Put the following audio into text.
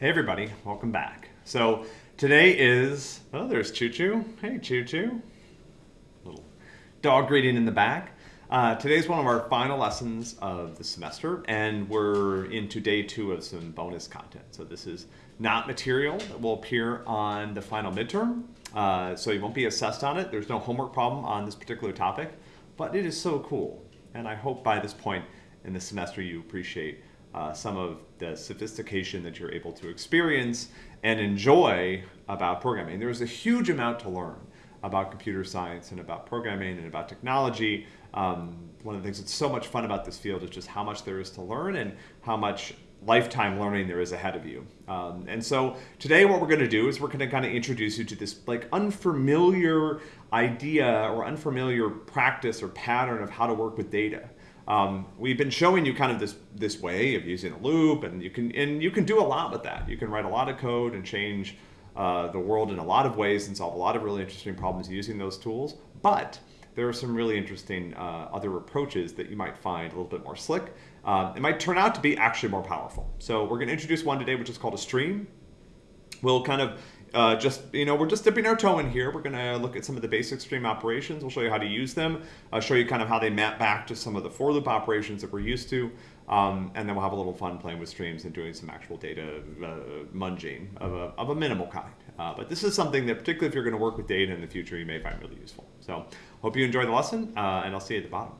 Hey everybody, welcome back. So today is, oh there's Choo Choo. Hey Choo Choo. Little dog greeting in the back. Uh, today's one of our final lessons of the semester and we're into day two of some bonus content. So this is not material that will appear on the final midterm. Uh, so you won't be assessed on it. There's no homework problem on this particular topic, but it is so cool. And I hope by this point in the semester you appreciate uh, some of the sophistication that you're able to experience and enjoy about programming. There's a huge amount to learn about computer science and about programming and about technology. Um, one of the things that's so much fun about this field is just how much there is to learn and how much lifetime learning there is ahead of you. Um, and so today what we're going to do is we're going to kind of introduce you to this like unfamiliar idea or unfamiliar practice or pattern of how to work with data. Um, we've been showing you kind of this this way of using a loop, and you can and you can do a lot with that. You can write a lot of code and change uh, the world in a lot of ways and solve a lot of really interesting problems using those tools. But there are some really interesting uh, other approaches that you might find a little bit more slick. Uh, it might turn out to be actually more powerful. So we're going to introduce one today, which is called a stream. We'll kind of uh, just, you know, we're just dipping our toe in here. We're going to look at some of the basic stream operations. We'll show you how to use them. I'll show you kind of how they map back to some of the for loop operations that we're used to. Um, and then we'll have a little fun playing with streams and doing some actual data uh, munging of a, of a minimal kind. Uh, but this is something that, particularly if you're going to work with data in the future, you may find really useful. So hope you enjoy the lesson, uh, and I'll see you at the bottom.